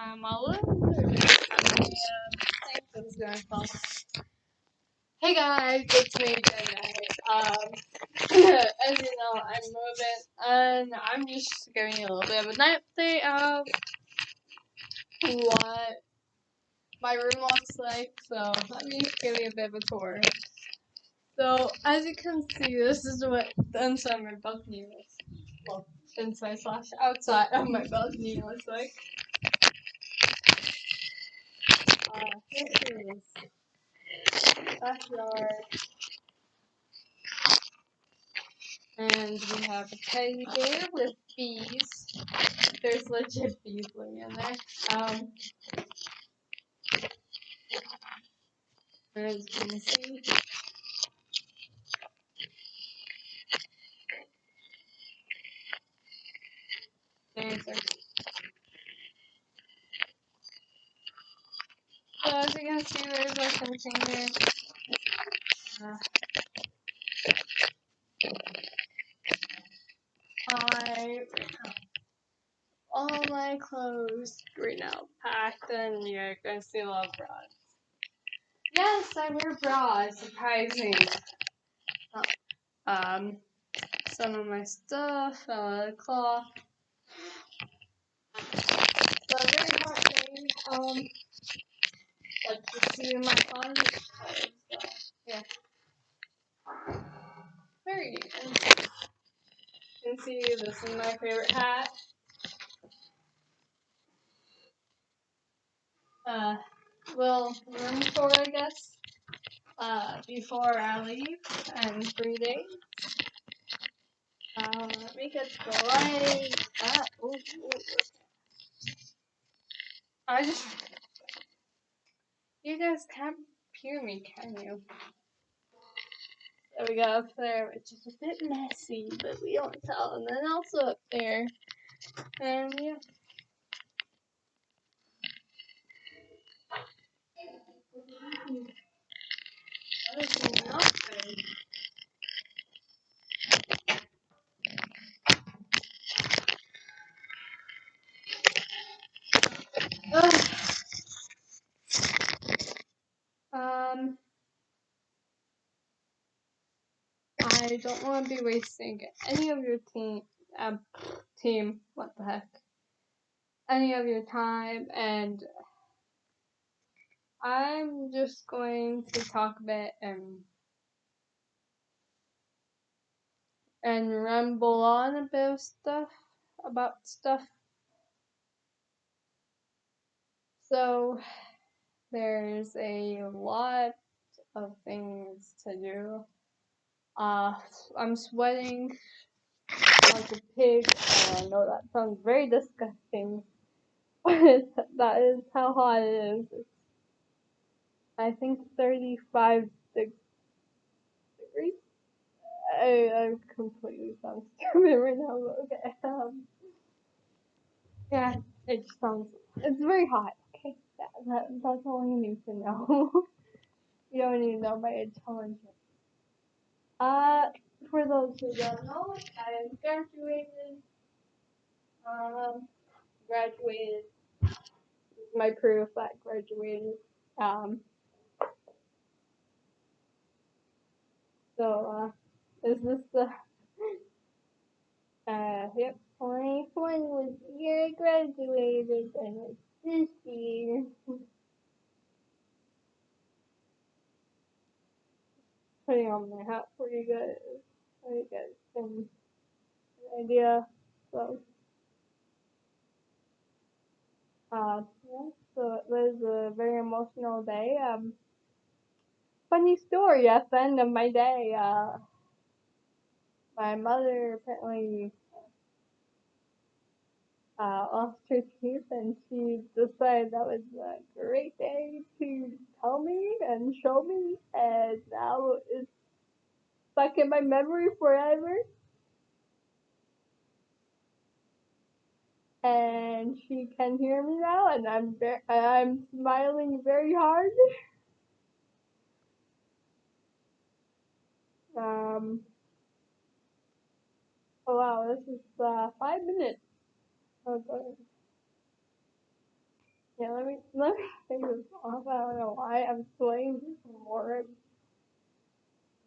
Fall. Hey guys, it's me again. Um, as you know, I'm moving, and I'm just giving you a little bit of an update of what my room looks like. So let me give you a bit of a tour. So as you can see, this is what the inside of my balcony looks. Well, inside slash outside of my balcony looks like. Uh, this is backyard. And we have a teddy bear with bees. There's legit bees living in there. Um, as you can see. There's our So as you can see, like there. Uh, I all my clothes right now packed, and see a lot of bras. Yes, I wear bras. Surprising. Oh, um, some of my stuff, uh, cloth. So very hot thing. Um, like you see my closet. So, yeah. Very interesting. You can see this is my favorite hat. Uh, little room tour, I guess. Uh, before I leave and three days. Uh, let me get the light. Ah, ooh, ooh. I just. You guys can't hear me, can you? There we go up there, which is a bit messy, but we don't tell. And then also up there. And yeah. That is nothing. Ugh. Um, I don't want to be wasting any of your team, um, team, what the heck, any of your time, and I'm just going to talk a bit and and ramble on a bit of stuff about stuff. So there's a lot of things to do. Uh, I'm sweating like a pig, I know that sounds very disgusting, but that is how hot it is. It's, I think 35 deg- degrees. I, I completely sound stupid right now, but okay. Um, yeah, it just sounds, it's very hot. Okay, that, that's all you need to know. you don't need to know my intelligence. Uh, for those who don't know, I graduated. Um, graduated. My proof that graduated. Um, so, uh, is this the, uh, yep, 2020 was the year I graduated, and it's this year. Putting on my hat for you guys, so you guys an idea. So, uh, yeah, so it was a very emotional day. Um, funny story at the end of my day, uh, my mother apparently uh, lost her teeth and she decided that was a great day to tell me and show me and now it's stuck in my memory forever. And she can hear me now and I'm I'm smiling very hard. Um, oh wow, this is uh, five minutes. Oh, God. Yeah, let me let me take this off. I don't know why I'm sweating more.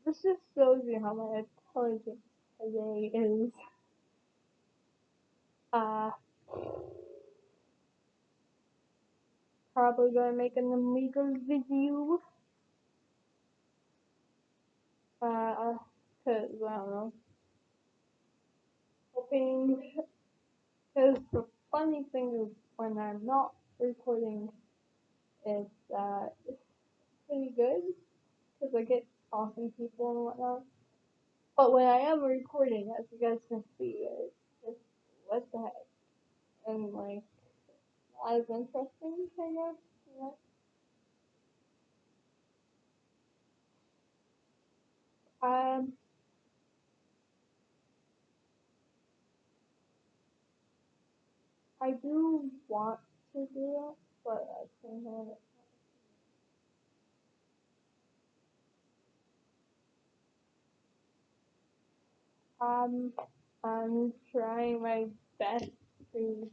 This just shows you how my intelligence today is. Uh, probably gonna make an Amiga video. Uh, cause I don't know. Hoping, cause the funny thing is when I'm not recording, it's uh, it's pretty good. Cause I get awesome people and whatnot. But when I am recording, as you guys can see, it's just what the heck, and like not as interesting, kind of. You? Um, I do want to do it, but I can't. have it. Um, I'm trying my best to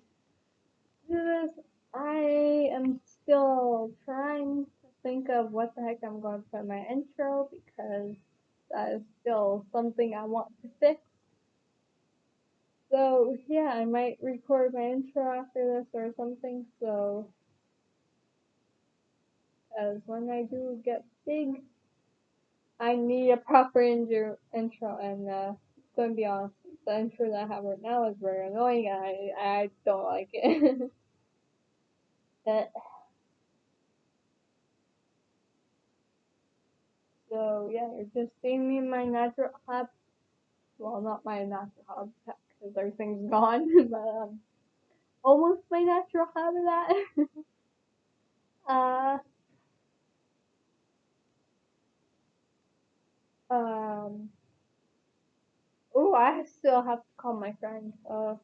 do this. I am still trying to think of what the heck I'm going to put in my intro because that is still something I want to fix. So yeah, I might record my intro after this or something. So as when I do get big, I need a proper intro, intro and uh, to be honest, the intro that I have right now is very annoying. I I don't like it. but, so yeah, you're just seeing me in my natural hab. Well, not my natural habitat because everything's gone, but um, almost my natural habitat. uh, um. Oh, I still have to call my friend. Uh,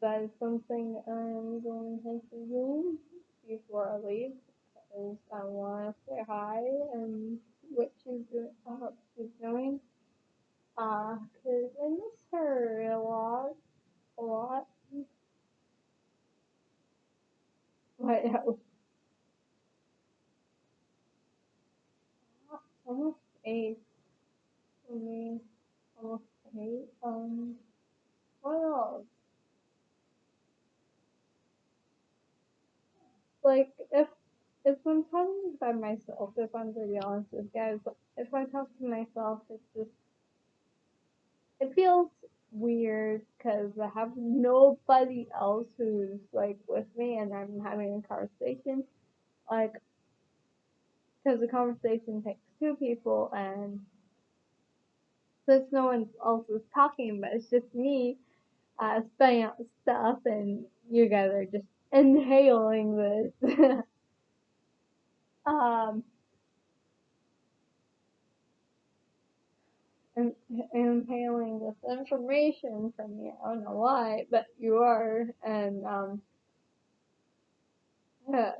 that is something I'm going to do before I leave I want to say hi and what she's doing, hope she's doing. Uh, cause I miss her a lot, a lot. But yeah, almost eight for me, almost eight. Um, what else? Like if if I'm talking by myself, if I'm be honest with you guys, if I talk to myself, it's just it feels weird because I have nobody else who's like with me and I'm having a conversation. Like, because the conversation takes two people and since no one else is talking, but it's just me uh, spelling out stuff and you guys are just inhaling this. um, and inhaling this information from me. I don't know why, but you are, and um, yeah.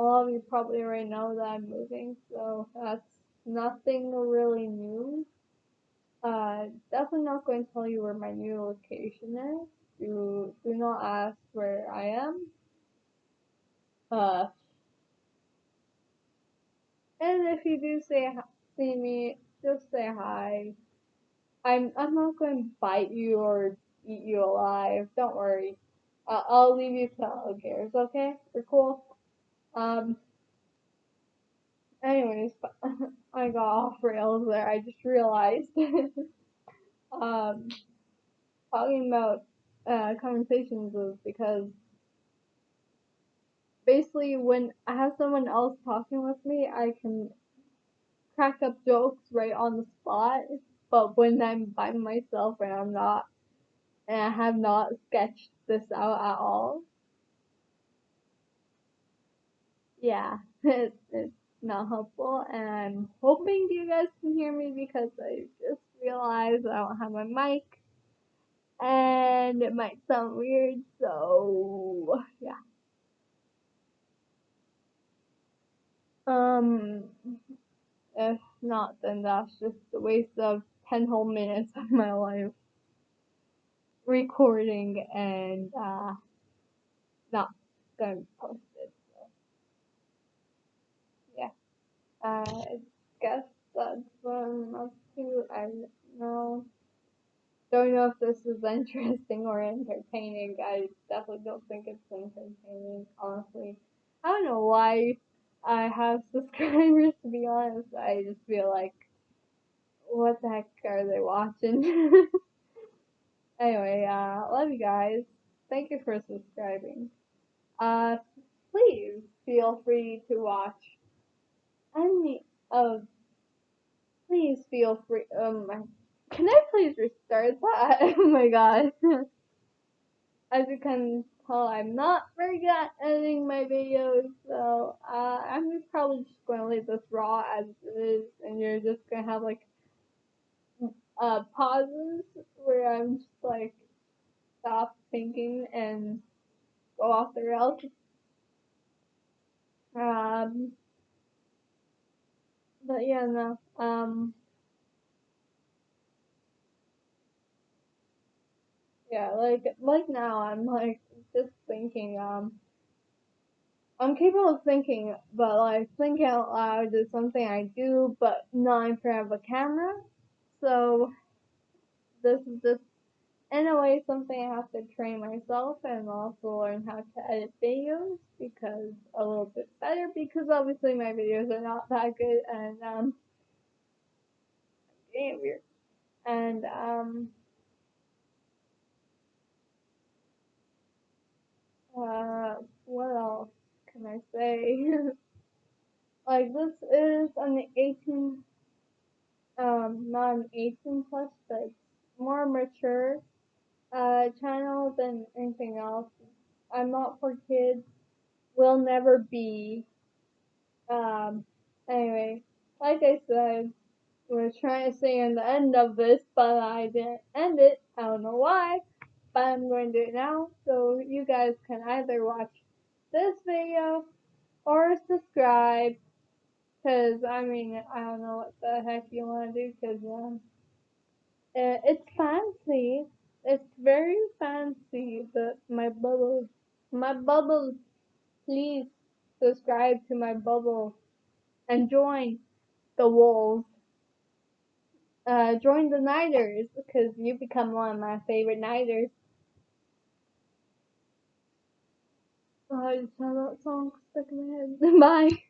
all of you probably already know that I'm moving, so that's nothing really new. Uh, definitely not going to tell you where my new location is. Do do not ask where I am. Uh, and if you do say see me, just say hi. I'm I'm not going to bite you or eat you alive. Don't worry. Uh, I'll leave you to alligators. Okay, we're cool. Um. Anyways, I got off rails there. I just realized. um, talking about uh, conversations was because basically when I have someone else talking with me, I can crack up jokes right on the spot. But when I'm by myself and I'm not, and I have not sketched this out at all, yeah, it, it's not helpful. And I'm hoping you guys can hear me because I just realized I don't have my mic and it might sound weird, so yeah. Um, if not, then that's just a waste of 10 whole minutes of my life. recording and uh, not going to post it. So yeah, I guess that's what I'm up to. I don't know. Don't know if this is interesting or entertaining. I definitely don't think it's entertaining, honestly. I don't know why I have subscribers, to be honest. I just feel like, what the heck are they watching? anyway, uh, love you guys. Thank you for subscribing. Uh, please feel free to watch any of, please feel free, um, can I please restart that? oh my god. As you can tell, I'm not very good at editing my videos, so uh, I'm just probably this raw as it is, and you're just to have like uh, pauses where I'm just like stop thinking and go off the rails. Um, but yeah, no. Um, yeah, like like now I'm like just thinking. Um, I'm capable of thinking, but like thinking out loud is something I do, but not in front of a camera. So this is just in a way something I have to train myself and also learn how to edit videos because a little bit better because obviously my videos are not that good and um getting weird. And um uh what else can I say? like this is an 18 um not an 18 plus but more mature uh channel than anything else. I'm not for kids. Will never be. Um anyway, like I said, was trying to say in the end of this, but I didn't end it. I don't know why, but I'm going to do it now. So you guys can either watch this video or subscribe. Cause I mean, I don't know what the heck you want to do. Cause um, it, it's fancy. It's very fancy. But my bubble, my bubble, please subscribe to my bubble and join the wolves uh, join the Niders because you become one of my favorite Niders. I just have that song stuck in my head. Bye.